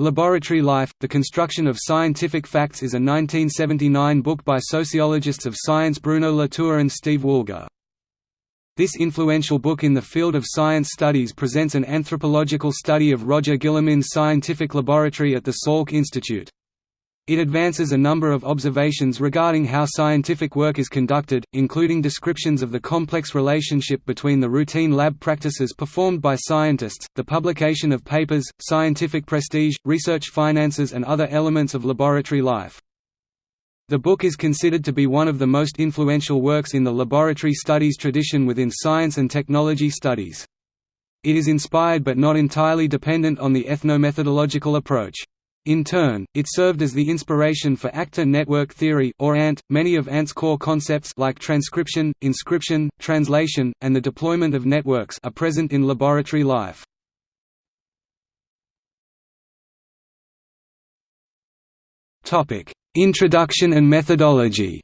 Laboratory Life, The Construction of Scientific Facts is a 1979 book by sociologists of science Bruno Latour and Steve Woolgar. This influential book in the field of science studies presents an anthropological study of Roger Guillemin's scientific laboratory at the Salk Institute. It advances a number of observations regarding how scientific work is conducted, including descriptions of the complex relationship between the routine lab practices performed by scientists, the publication of papers, scientific prestige, research finances and other elements of laboratory life. The book is considered to be one of the most influential works in the laboratory studies tradition within science and technology studies. It is inspired but not entirely dependent on the ethnomethodological approach. In turn, it served as the inspiration for actor network theory or ANT. Many of ANT's core concepts like transcription, inscription, translation, and the deployment of networks are present in laboratory life. Topic: Introduction and methodology.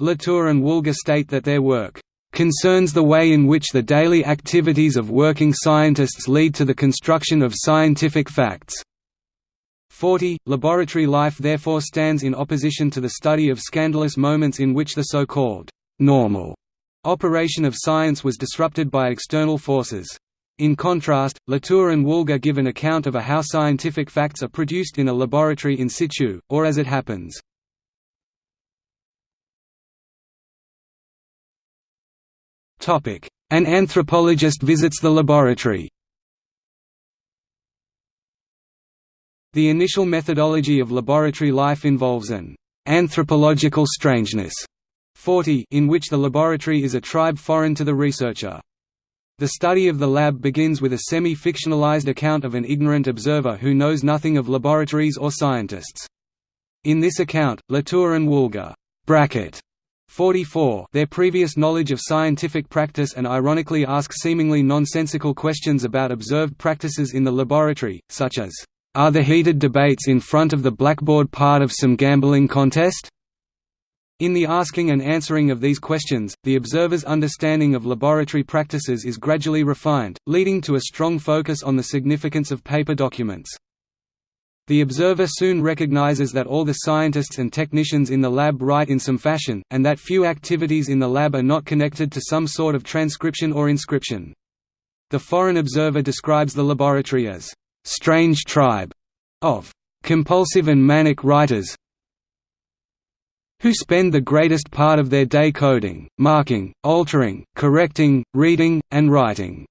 Latour and Woolgar state that their work concerns the way in which the daily activities of working scientists lead to the construction of scientific facts. 40. Laboratory life therefore stands in opposition to the study of scandalous moments in which the so-called normal operation of science was disrupted by external forces. In contrast, Latour and Woolgar give an account of a how scientific facts are produced in a laboratory in situ, or as it happens. An anthropologist visits the laboratory The initial methodology of laboratory life involves an anthropological strangeness 40 in which the laboratory is a tribe foreign to the researcher. The study of the lab begins with a semi-fictionalized account of an ignorant observer who knows nothing of laboratories or scientists. In this account, Latour and Woolgar bracket 44 their previous knowledge of scientific practice and ironically ask seemingly nonsensical questions about observed practices in the laboratory, such as, "'Are the heated debates in front of the blackboard part of some gambling contest?' In the asking and answering of these questions, the observer's understanding of laboratory practices is gradually refined, leading to a strong focus on the significance of paper documents. The observer soon recognizes that all the scientists and technicians in the lab write in some fashion, and that few activities in the lab are not connected to some sort of transcription or inscription. The foreign observer describes the laboratory as, "...strange tribe," of "...compulsive and manic writers who spend the greatest part of their day coding, marking, altering, correcting, reading, and writing."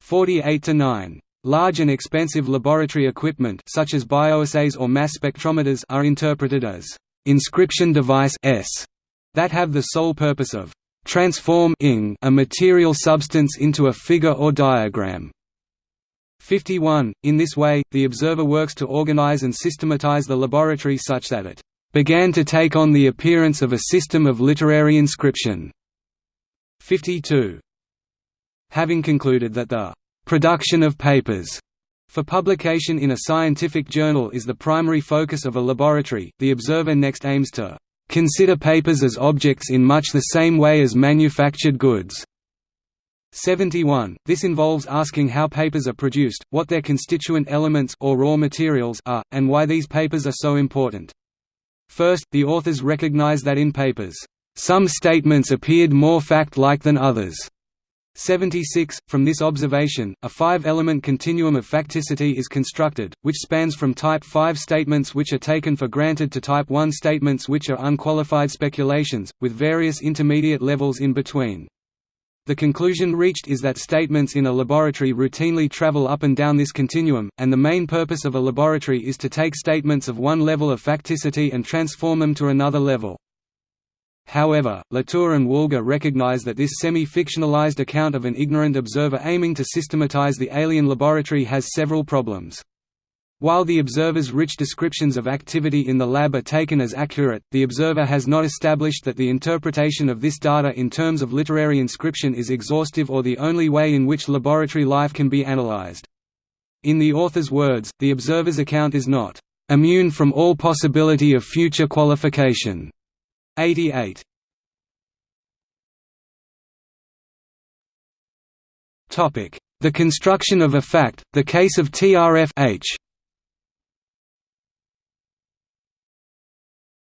48 to 9. Large and expensive laboratory equipment such as bioassays or mass spectrometers are interpreted as inscription device s that have the sole purpose of transforming a material substance into a figure or diagram. 51. In this way, the observer works to organize and systematize the laboratory such that it began to take on the appearance of a system of literary inscription. 52. Having concluded that the Production of papers for publication in a scientific journal is the primary focus of a laboratory. The observer next aims to consider papers as objects in much the same way as manufactured goods. 71. This involves asking how papers are produced, what their constituent elements or raw materials are, and why these papers are so important. First, the authors recognize that in papers, some statements appeared more fact-like than others. 76. From this observation, a five-element continuum of facticity is constructed, which spans from type 5 statements which are taken for granted to type 1 statements which are unqualified speculations, with various intermediate levels in between. The conclusion reached is that statements in a laboratory routinely travel up and down this continuum, and the main purpose of a laboratory is to take statements of one level of facticity and transform them to another level. However, Latour and Woolgar recognize that this semi-fictionalized account of an ignorant observer aiming to systematize the alien laboratory has several problems. While the observer's rich descriptions of activity in the lab are taken as accurate, the observer has not established that the interpretation of this data in terms of literary inscription is exhaustive or the only way in which laboratory life can be analyzed. In the author's words, the observer's account is not immune from all possibility of future qualification. 88 Topic: The construction of a fact, the case of TRF.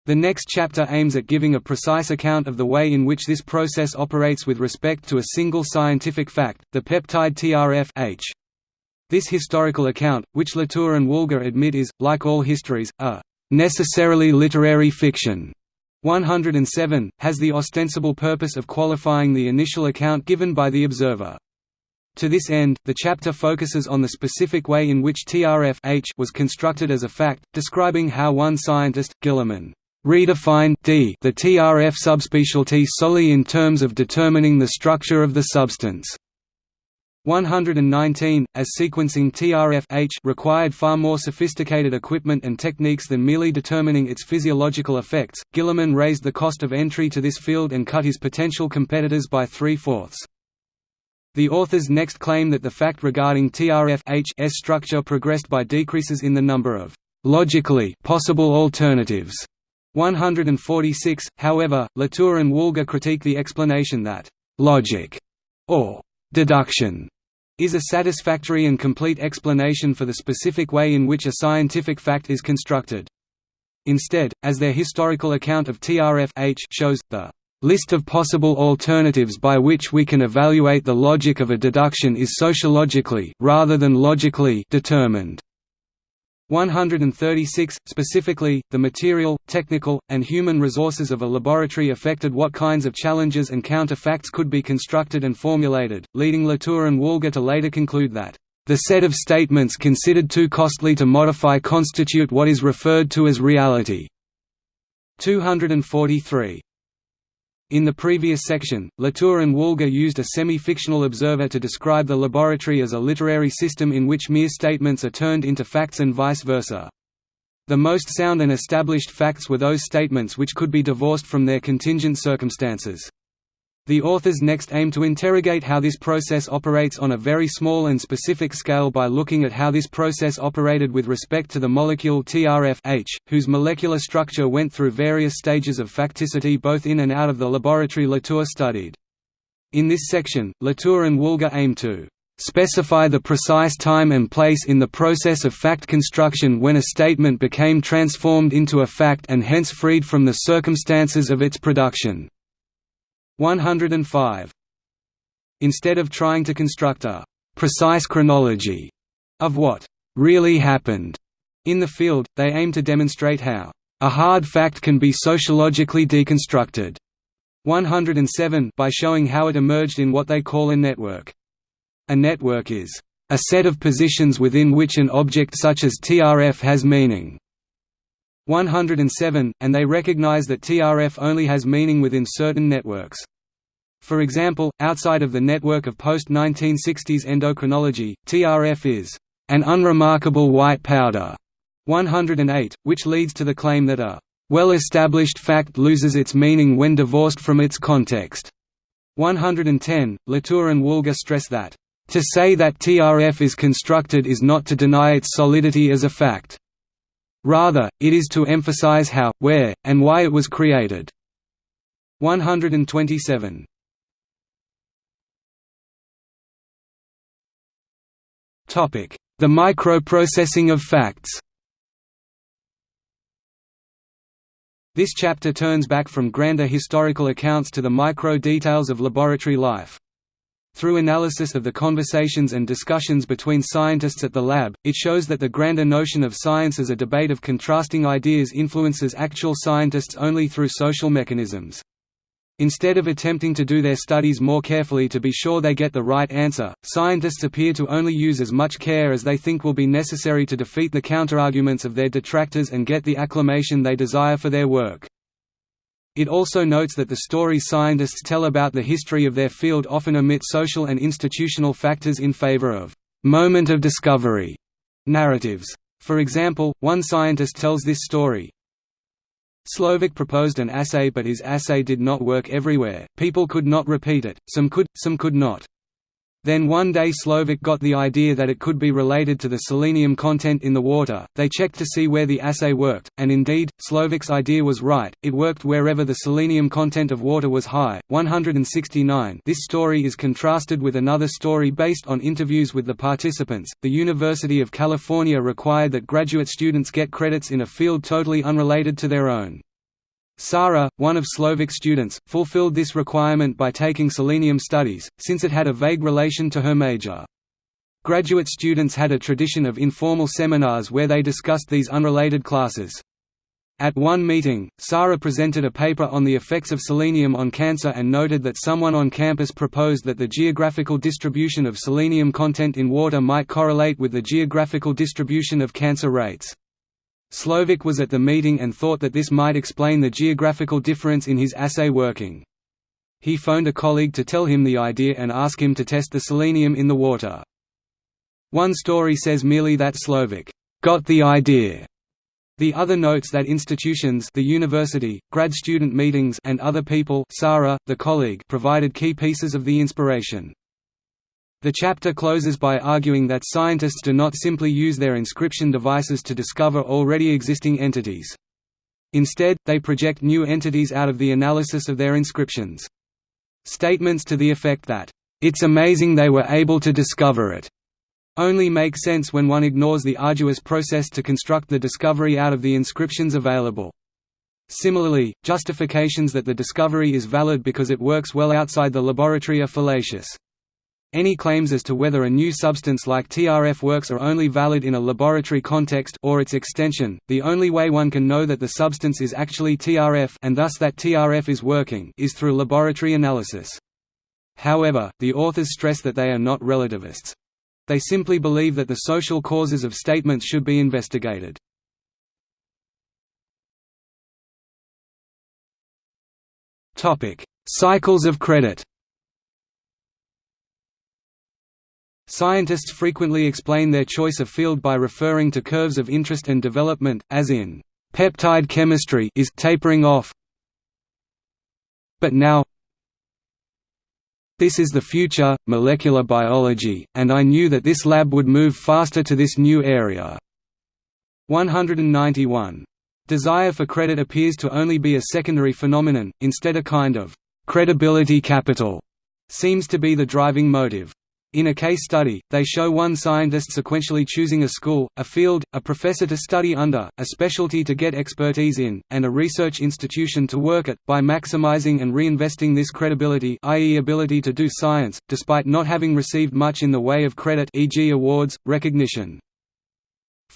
The next chapter aims at giving a precise account of the way in which this process operates with respect to a single scientific fact, the peptide TRF. This historical account, which Latour and Woolgar admit is, like all histories, a necessarily literary fiction, 107, has the ostensible purpose of qualifying the initial account given by the observer. To this end, the chapter focuses on the specific way in which TRF H was constructed as a fact, describing how one scientist, Guillemin, redefined the TRF subspecialty solely in terms of determining the structure of the substance. 119, as sequencing TRF-H required far more sophisticated equipment and techniques than merely determining its physiological effects, Guillemin raised the cost of entry to this field and cut his potential competitors by three-fourths. The authors next claim that the fact regarding TRF-H's structure progressed by decreases in the number of logically possible alternatives. 146, however, Latour and Woolgar critique the explanation that logic or deduction is a satisfactory and complete explanation for the specific way in which a scientific fact is constructed. Instead, as their historical account of TRF-H shows, the List of possible alternatives by which we can evaluate the logic of a deduction is sociologically rather than logically determined. 136 Specifically, the material, technical, and human resources of a laboratory affected what kinds of challenges and counterfacts could be constructed and formulated, leading Latour and Woolgar to later conclude that the set of statements considered too costly to modify constitute what is referred to as reality. 243 in the previous section, Latour and Woolgar used a semi-fictional observer to describe the laboratory as a literary system in which mere statements are turned into facts and vice versa. The most sound and established facts were those statements which could be divorced from their contingent circumstances. The authors next aim to interrogate how this process operates on a very small and specific scale by looking at how this process operated with respect to the molecule TRF-H, whose molecular structure went through various stages of facticity both in and out of the laboratory Latour studied. In this section, Latour and Woolgar aim to specify the precise time and place in the process of fact construction when a statement became transformed into a fact and hence freed from the circumstances of its production. 105. Instead of trying to construct a precise chronology of what really happened in the field, they aim to demonstrate how a hard fact can be sociologically deconstructed 107 by showing how it emerged in what they call a network. A network is a set of positions within which an object such as TRF has meaning. 107, and they recognize that TRF only has meaning within certain networks. For example, outside of the network of post-1960s endocrinology, TRF is an unremarkable white powder 108, which leads to the claim that a well-established fact loses its meaning when divorced from its context. 110, Latour and Woolgar stress that, "...to say that TRF is constructed is not to deny its solidity as a fact. Rather, it is to emphasize how, where, and why it was created." 127. Topic: The microprocessing of facts This chapter turns back from grander historical accounts to the micro-details of laboratory life. Through analysis of the conversations and discussions between scientists at the lab, it shows that the grander notion of science as a debate of contrasting ideas influences actual scientists only through social mechanisms. Instead of attempting to do their studies more carefully to be sure they get the right answer, scientists appear to only use as much care as they think will be necessary to defeat the counterarguments of their detractors and get the acclamation they desire for their work. It also notes that the stories scientists tell about the history of their field often omit social and institutional factors in favor of «moment of discovery» narratives. For example, one scientist tells this story, Slovic proposed an assay but his assay did not work everywhere, people could not repeat it, some could, some could not. Then one day Slovic got the idea that it could be related to the selenium content in the water. They checked to see where the assay worked, and indeed, Slovic's idea was right. It worked wherever the selenium content of water was high. 169. This story is contrasted with another story based on interviews with the participants. The University of California required that graduate students get credits in a field totally unrelated to their own. Sara, one of Slovak students, fulfilled this requirement by taking selenium studies, since it had a vague relation to her major. Graduate students had a tradition of informal seminars where they discussed these unrelated classes. At one meeting, Sara presented a paper on the effects of selenium on cancer and noted that someone on campus proposed that the geographical distribution of selenium content in water might correlate with the geographical distribution of cancer rates. Slovic was at the meeting and thought that this might explain the geographical difference in his assay working. He phoned a colleague to tell him the idea and ask him to test the selenium in the water. One story says merely that Slovic got the idea. The other notes that institutions the university, grad student meetings and other people Sarah, the colleague provided key pieces of the inspiration. The chapter closes by arguing that scientists do not simply use their inscription devices to discover already existing entities. Instead, they project new entities out of the analysis of their inscriptions. Statements to the effect that, "...it's amazing they were able to discover it," only make sense when one ignores the arduous process to construct the discovery out of the inscriptions available. Similarly, justifications that the discovery is valid because it works well outside the laboratory are fallacious. Any claims as to whether a new substance like TRF works are only valid in a laboratory context or its extension. The only way one can know that the substance is actually TRF and thus that TRF is working is through laboratory analysis. However, the authors stress that they are not relativists. They simply believe that the social causes of statements should be investigated. Cycles of credit. Scientists frequently explain their choice of field by referring to curves of interest and development, as in, "...peptide chemistry is tapering off but now this is the future, molecular biology, and I knew that this lab would move faster to this new area." 191. Desire for credit appears to only be a secondary phenomenon, instead a kind of «credibility capital» seems to be the driving motive. In a case study, they show one scientist sequentially choosing a school, a field, a professor to study under, a specialty to get expertise in, and a research institution to work at, by maximizing and reinvesting this credibility i.e. ability to do science, despite not having received much in the way of credit e.g. awards, recognition.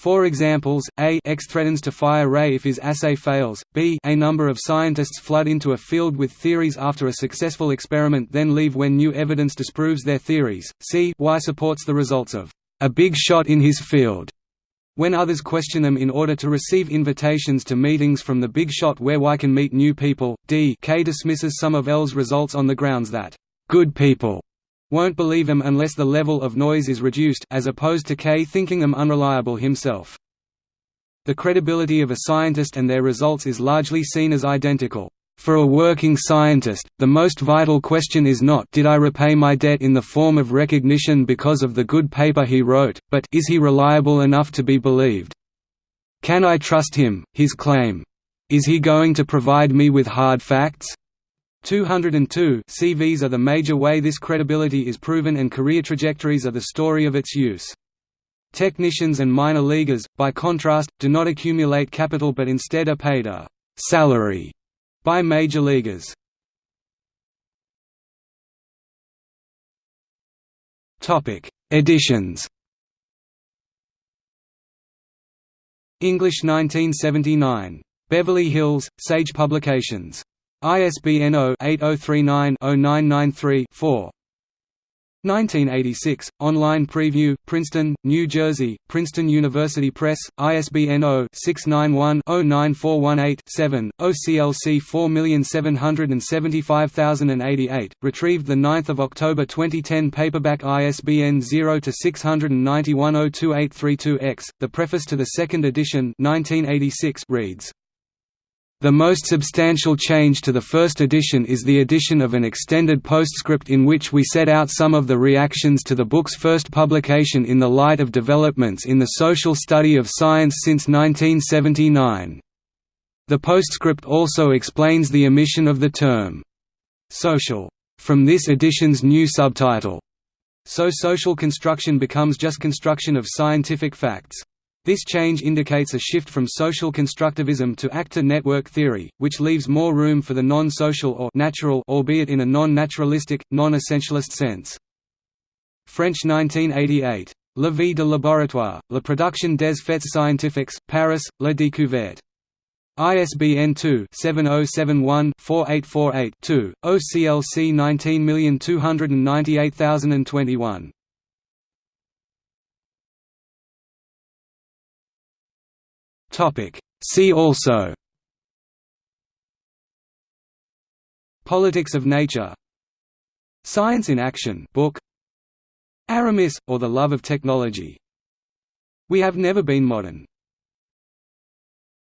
For examples, A X threatens to fire Ray if his assay fails, B a number of scientists flood into a field with theories after a successful experiment then leave when new evidence disproves their theories, C Y supports the results of a big shot in his field when others question them in order to receive invitations to meetings from the big shot where Y can meet new people, D K dismisses some of L's results on the grounds that good people won't believe them unless the level of noise is reduced as opposed to K thinking them unreliable himself. The credibility of a scientist and their results is largely seen as identical. For a working scientist, the most vital question is not did I repay my debt in the form of recognition because of the good paper he wrote, but is he reliable enough to be believed? Can I trust him, his claim? Is he going to provide me with hard facts? 202 CVs are the major way this credibility is proven and career trajectories are the story of its use. Technicians and minor leaguers, by contrast, do not accumulate capital but instead are paid a «salary» by major leaguers. Editions English 1979. Beverly Hills, Sage Publications ISBN 0-8039-0993-4 1986, online preview, Princeton, New Jersey, Princeton University Press, ISBN 0-691-09418-7, OCLC 4775088, retrieved 9 October 2010 paperback ISBN 0-691-02832-X, the preface to the second edition 1986 reads The most substantial change to the first edition is the addition of an extended postscript in which we set out some of the reactions to the book's first publication in the light of developments in the social study of science since 1979. The postscript also explains the omission of the term «social» from this edition's new subtitle. So social construction becomes just construction of scientific facts. This change indicates a shift from social constructivism to actor-network theory, which leaves more room for the non-social or natural albeit in a non-naturalistic, non-essentialist sense. French 1988. La vie de laboratoire, la production des faits scientifiques, Paris, La Découverte. ISBN 2-7071-4848-2, OCLC 19298021. Topic. See also. Politics of nature. Science in Action book. Aramis, or The Love of Technology. We have never been modern